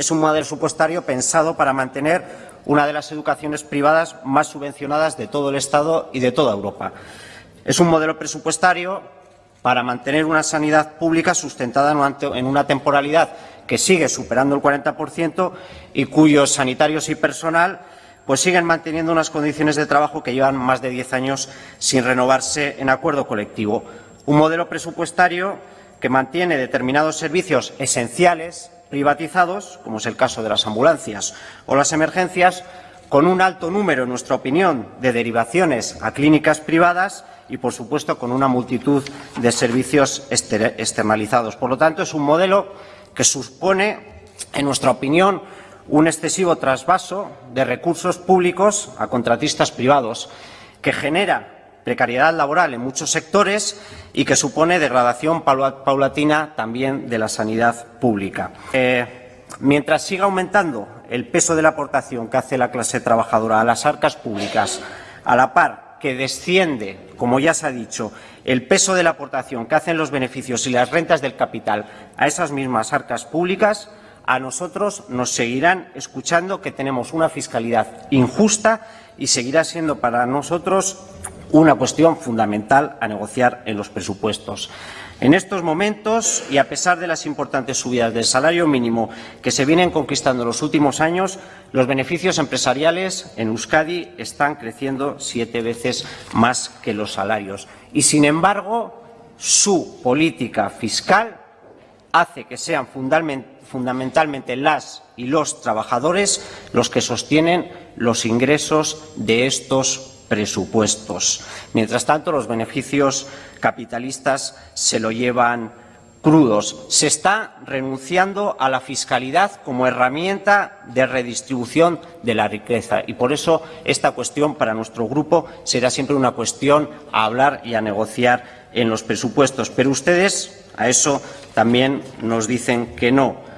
es un modelo presupuestario pensado para mantener una de las educaciones privadas más subvencionadas de todo el Estado y de toda Europa. Es un modelo presupuestario para mantener una sanidad pública sustentada en una temporalidad que sigue superando el 40% y cuyos sanitarios y personal pues siguen manteniendo unas condiciones de trabajo que llevan más de diez años sin renovarse en acuerdo colectivo. Un modelo presupuestario que mantiene determinados servicios esenciales privatizados, como es el caso de las ambulancias o las emergencias, con un alto número, en nuestra opinión, de derivaciones a clínicas privadas y, por supuesto, con una multitud de servicios externalizados. Por lo tanto, es un modelo que supone, en nuestra opinión, un excesivo trasvaso de recursos públicos a contratistas privados, que genera precariedad laboral en muchos sectores y que supone degradación paulatina también de la sanidad pública. Eh, mientras siga aumentando el peso de la aportación que hace la clase trabajadora a las arcas públicas, a la par que desciende, como ya se ha dicho, el peso de la aportación que hacen los beneficios y las rentas del capital a esas mismas arcas públicas, a nosotros nos seguirán escuchando que tenemos una fiscalidad injusta y seguirá siendo para nosotros una cuestión fundamental a negociar en los presupuestos. En estos momentos, y a pesar de las importantes subidas del salario mínimo que se vienen conquistando en los últimos años, los beneficios empresariales en Euskadi están creciendo siete veces más que los salarios. Y, sin embargo, su política fiscal hace que sean fundamentalmente las y los trabajadores los que sostienen los ingresos de estos presupuestos. Mientras tanto, los beneficios capitalistas se lo llevan crudos. Se está renunciando a la fiscalidad como herramienta de redistribución de la riqueza y por eso esta cuestión para nuestro grupo será siempre una cuestión a hablar y a negociar en los presupuestos. Pero ustedes a eso también nos dicen que no.